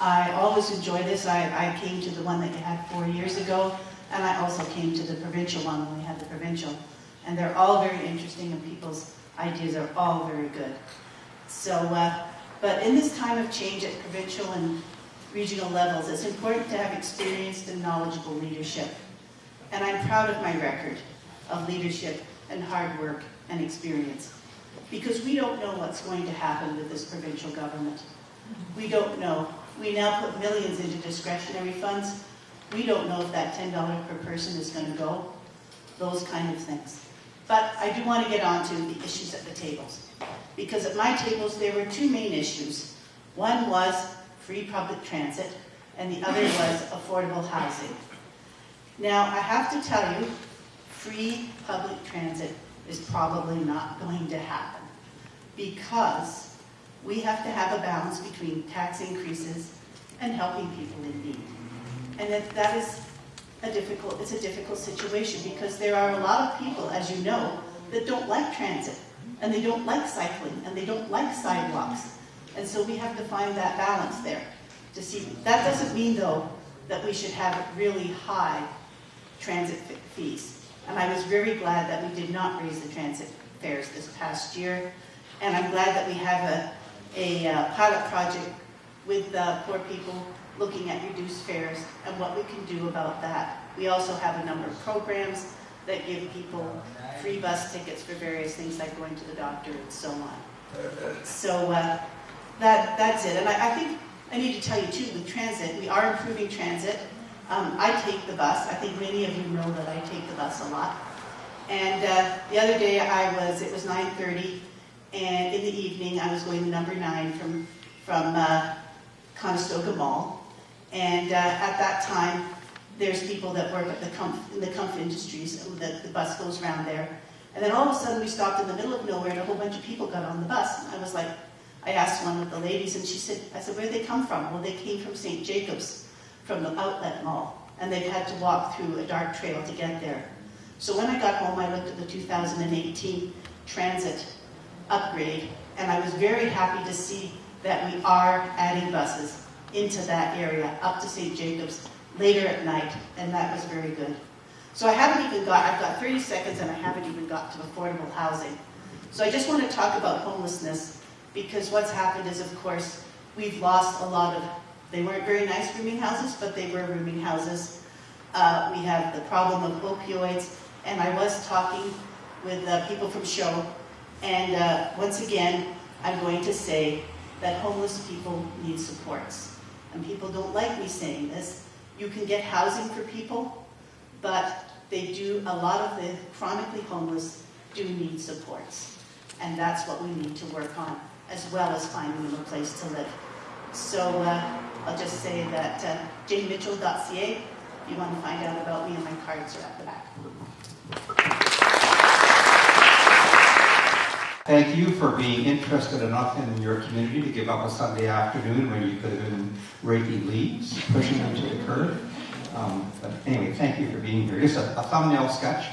I always enjoy this. I, I came to the one that you had four years ago, and I also came to the provincial one when we had the provincial. And they're all very interesting, and people's ideas are all very good. So, uh, but in this time of change at provincial and regional levels, it's important to have experienced and knowledgeable leadership. And I'm proud of my record of leadership and hard work and experience. Because we don't know what's going to happen with this provincial government. We don't know. We now put millions into discretionary funds. We don't know if that $10 per person is going to go. Those kind of things. But I do want to get on to the issues at the tables. Because at my tables, there were two main issues. One was free public transit, and the other was affordable housing. Now, I have to tell you, free public transit is probably not going to happen because we have to have a balance between tax increases and helping people in need. And that, that is a difficult, it's a difficult situation because there are a lot of people, as you know, that don't like transit and they don't like cycling and they don't like sidewalks. And so we have to find that balance there to see. That doesn't mean though that we should have really high transit fees. And I was very glad that we did not raise the transit fares this past year. And I'm glad that we have a, a uh, pilot project with uh, poor people looking at reduced fares and what we can do about that. We also have a number of programs that give people free bus tickets for various things like going to the doctor and so on. So uh, that, that's it. And I, I, think I need to tell you too, with transit, we are improving transit. Um, I take the bus. I think many of you know that I take the bus a lot. And uh, the other day I was, it was 9.30, and in the evening I was going to number nine from, from uh, Conestoga Mall. And uh, at that time, there's people that work at the comf, in the comf industries, the, the bus goes around there. And then all of a sudden we stopped in the middle of nowhere and a whole bunch of people got on the bus. And I was like, I asked one of the ladies and she said, I said, where'd they come from? Well, they came from St. Jacobs, from the outlet mall. And they've had to walk through a dark trail to get there. So when I got home, I looked at the 2018 transit upgrade, and I was very happy to see that we are adding buses into that area, up to St. Jacobs, later at night, and that was very good. So I haven't even got, I've got 30 seconds and I haven't even got to affordable housing. So I just want to talk about homelessness, because what's happened is, of course, we've lost a lot of, they weren't very nice rooming houses, but they were rooming houses. Uh, we have the problem of opioids, and I was talking with uh, people from SHOW, and uh, once again, I'm going to say that homeless people need supports. And people don't like me saying this. You can get housing for people, but they do, a lot of the chronically homeless do need supports. And that's what we need to work on, as well as finding them a place to live. So uh, I'll just say that uh, janemitchell.ca, if you want to find out about me, and my cards are at the back. Thank you for being interested enough in your community to give up a Sunday afternoon when you could have been raking leaves, pushing them to the curb. Um, but anyway, thank you for being here. Just a, a thumbnail sketch.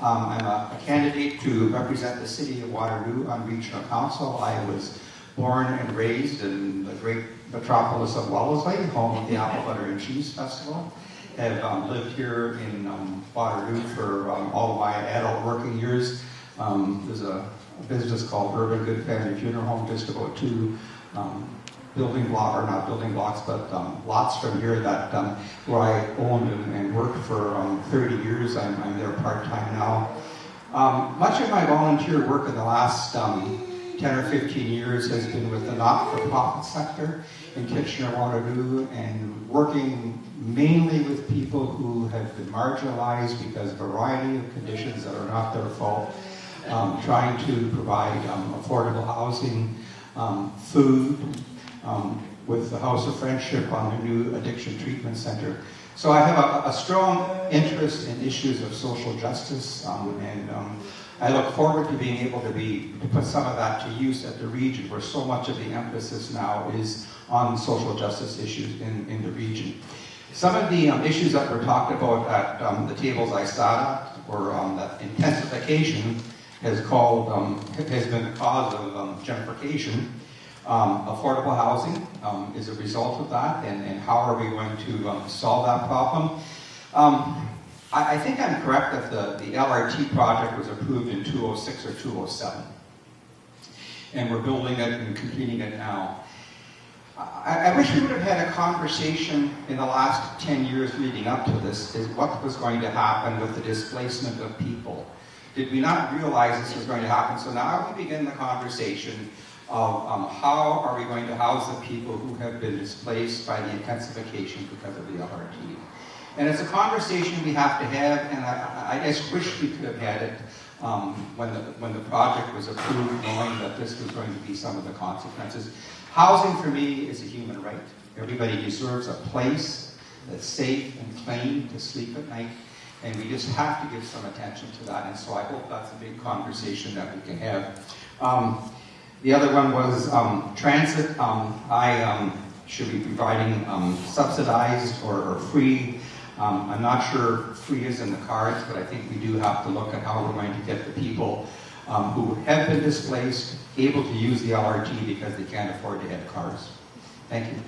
Um, I'm a, a, candidate to represent the city of Waterloo on regional council. I was born and raised in the great metropolis of Wellesley, home of the Apple Butter and Cheese Festival. Have um, lived here in um, Waterloo for um, all my adult working years. Um, there's a a business called Erb and Good Family Funeral Home, just about two um, building block, or not building blocks, but um, lots from here that um, where I owned and, and worked for um, 30 years. I'm, I'm there part-time now. Um, much of my volunteer work in the last um, 10 or 15 years has been with the not-for-profit sector in Kitchener-Waterloo and working mainly with people who have been marginalized because of a variety of conditions that are not their fault um, trying to provide um, affordable housing, um, food, um, with the House of Friendship on the new addiction treatment center. So I have a, a strong interest in issues of social justice, and I look forward to being able to be to put some of that to use at the region, where so much of the emphasis now is on social justice issues in, in the region. Some of the um, issues that were talked about at um, the tables I sat at were um, that intensification has called, um, has been the cause of um, gentrification. Um, affordable housing um, is a result of that, and, and how are we going to um, solve that problem? Um, I, I think I'm correct that the, the LRT project was approved in 206 or 207, and we're building it and completing it now. I, I wish we would have had a conversation in the last 10 years leading up to this, is what was going to happen with the displacement of people. Did we not realize this was going to happen? So now we begin the conversation of um, how are we going to house the people who have been displaced by the intensification because of the LRT. And it's a conversation we have to have, and I, I just wish we could have had it um, when, the, when the project was approved, knowing that this was going to be some of the consequences. Housing for me is a human right. Everybody deserves a place that's safe and clean to sleep at night, and we just have to give some attention to that, and so I hope that's a big conversation that we can have. Um, the other one was um, transit. Um, I um, should be providing um, subsidized or, or free. Um, I'm not sure free is in the cards, but I think we do have to look at how we're going to get the people who have been displaced able to use the LRT because they can't afford to have cars. Thank you.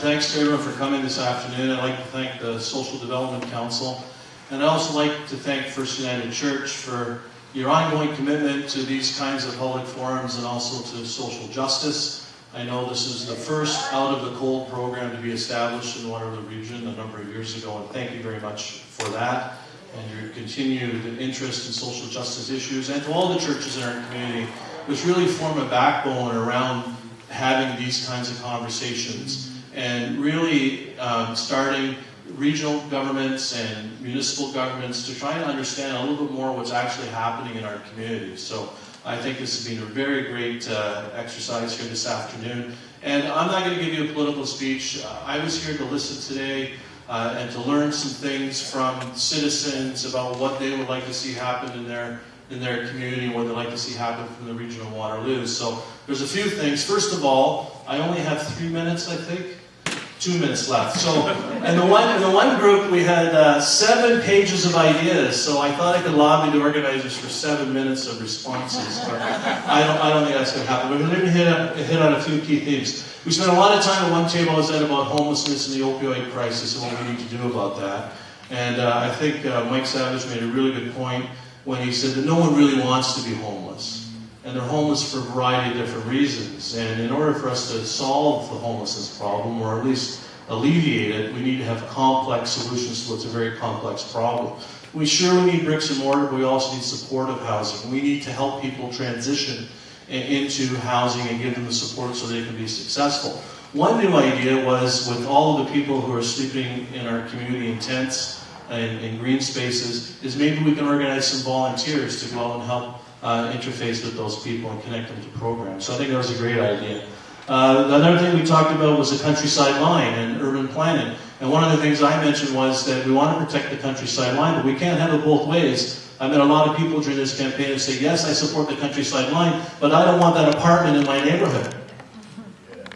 Thanks to everyone for coming this afternoon. I'd like to thank the Social Development Council. And I'd also like to thank First United Church for your ongoing commitment to these kinds of public forums and also to social justice. I know this is the first out of the cold program to be established in Waterloo Region a number of years ago, and thank you very much for that and your continued interest in social justice issues, and to all the churches in our community, which really form a backbone around having these kinds of conversations and really um, starting regional governments and municipal governments to try and understand a little bit more what's actually happening in our communities. So I think this has been a very great uh, exercise here this afternoon. And I'm not going to give you a political speech. Uh, I was here to listen today uh, and to learn some things from citizens about what they would like to see happen in their in their community, what they'd like to see happen from the region of Waterloo. So there's a few things. First of all, I only have three minutes, I think two minutes left. So, in the one in the one group we had uh, seven pages of ideas. So I thought I could lobby the organizers for seven minutes of responses, but I don't I don't think that's going to happen. We're going to hit hit on a few key themes. We spent a lot of time at one table as said about homelessness and the opioid crisis and what we need to do about that. And uh, I think uh, Mike Savage made a really good point when he said that no one really wants to be homeless and they're homeless for a variety of different reasons. And in order for us to solve the homelessness problem, or at least alleviate it, we need to have complex solutions to what's a very complex problem. We surely need bricks and mortar, but we also need supportive housing. We need to help people transition into housing and give them the support so they can be successful. One new idea was with all of the people who are sleeping in our community in tents and in green spaces, is maybe we can organize some volunteers to go out and help uh, interface with those people and connect them to programs. So I think that was a great idea. Uh, another thing we talked about was the countryside line and urban planning. And one of the things I mentioned was that we want to protect the countryside line, but we can't have it both ways. I met a lot of people during this campaign who say, yes, I support the countryside line, but I don't want that apartment in my neighborhood.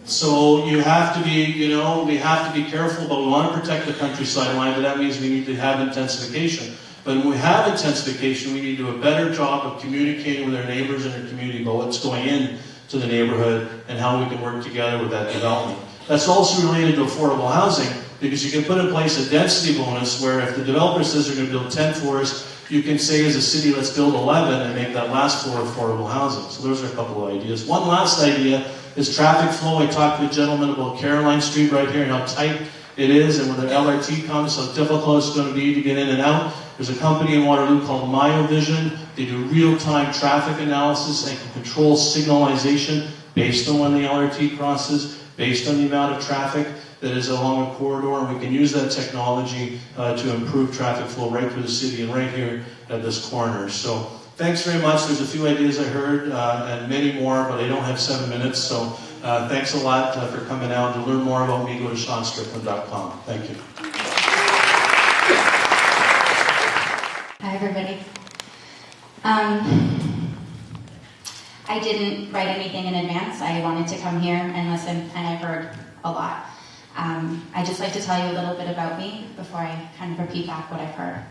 So you have to be, you know, we have to be careful, but we want to protect the countryside line, but that means we need to have intensification. But when we have intensification, we need to do a better job of communicating with our neighbors in our community about what's going in to the neighborhood and how we can work together with that development. That's also related to affordable housing because you can put in place a density bonus where if the developer says they're going to build 10 floors, you can say as a city, let's build 11 and make that last floor affordable housing. So those are a couple of ideas. One last idea is traffic flow. I talked to a gentleman about Caroline Street right here and how tight it is and when the LRT comes, how difficult it's going to be to get in and out. There's a company in Waterloo called Miovision. They do real-time traffic analysis and can control signalization based on when the LRT crosses, based on the amount of traffic that is along a corridor, and we can use that technology uh, to improve traffic flow right through the city and right here at this corner. So thanks very much. There's a few ideas I heard uh, and many more, but I don't have seven minutes. So uh, thanks a lot uh, for coming out. To learn more about me, go to SeanStrickland.com. Thank you. Hi, everybody. Um, I didn't write anything in advance. I wanted to come here and listen, and I've heard a lot. Um, I'd just like to tell you a little bit about me before I kind of repeat back what I've heard.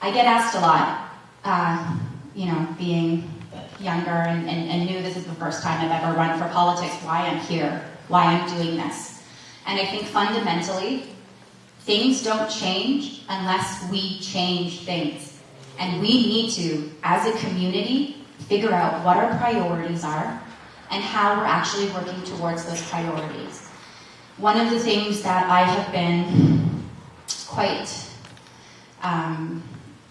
I get asked a lot, uh, you know, being younger and, and, and this is the first time I've ever run for politics, why I'm here, why I'm doing this. And I think fundamentally, things don't change unless we change things. And we need to, as a community, figure out what our priorities are and how we're actually working towards those priorities. One of the things that I have been quite um,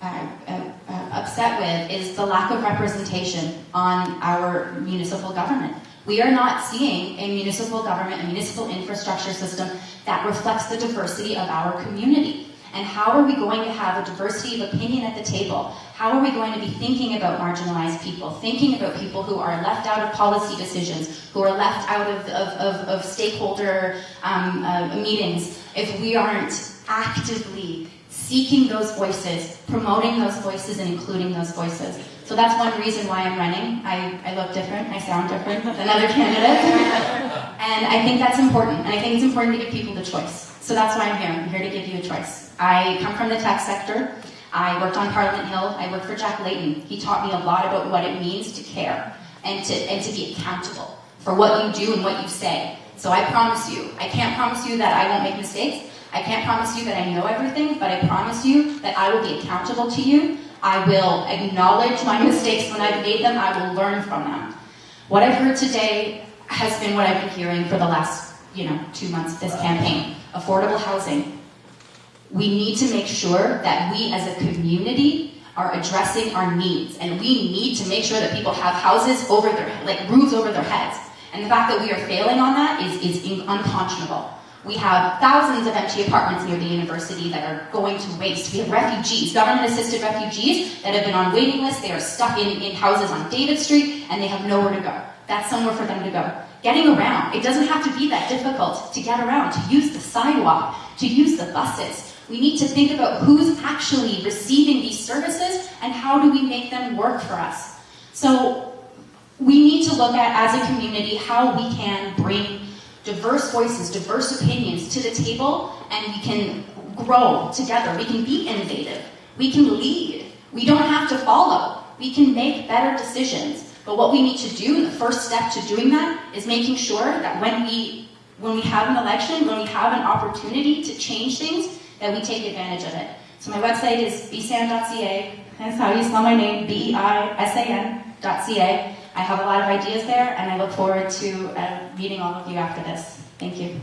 uh, uh, uh, upset with is the lack of representation on our municipal government. We are not seeing a municipal government, a municipal infrastructure system that reflects the diversity of our community. And how are we going to have a diversity of opinion at the table? How are we going to be thinking about marginalized people, thinking about people who are left out of policy decisions, who are left out of, of, of, of stakeholder um, uh, meetings, if we aren't actively seeking those voices, promoting those voices, and including those voices? So that's one reason why I'm running. I, I look different, I sound different than other candidates. and I think that's important. And I think it's important to give people the choice. So that's why I'm here. I'm here to give you a choice. I come from the tech sector. I worked on Parliament Hill. I worked for Jack Layton. He taught me a lot about what it means to care and to, and to be accountable for what you do and what you say. So I promise you, I can't promise you that I won't make mistakes. I can't promise you that I know everything, but I promise you that I will be accountable to you. I will acknowledge my mistakes when I've made them. I will learn from them. What I've heard today has been what I've been hearing for the last, you know, two months of this campaign. Affordable housing. We need to make sure that we as a community are addressing our needs. And we need to make sure that people have houses over their, like roofs over their heads. And the fact that we are failing on that is, is unconscionable. We have thousands of empty apartments near the university that are going to waste. We have refugees, government-assisted refugees that have been on waiting lists. They are stuck in, in houses on David Street and they have nowhere to go. That's somewhere for them to go. Getting around. It doesn't have to be that difficult to get around, to use the sidewalk, to use the buses. We need to think about who's actually receiving these services and how do we make them work for us. So we need to look at, as a community, how we can bring diverse voices, diverse opinions to the table, and we can grow together. We can be innovative. We can lead. We don't have to follow. We can make better decisions. But what we need to do, the first step to doing that, is making sure that when we when we have an election, when we have an opportunity to change things, that we take advantage of it. So my website is beisan.ca. That's how you spell my name, B-E-I-S-A-N.ca. I have a lot of ideas there, and I look forward to uh, meeting all of you after this. Thank you.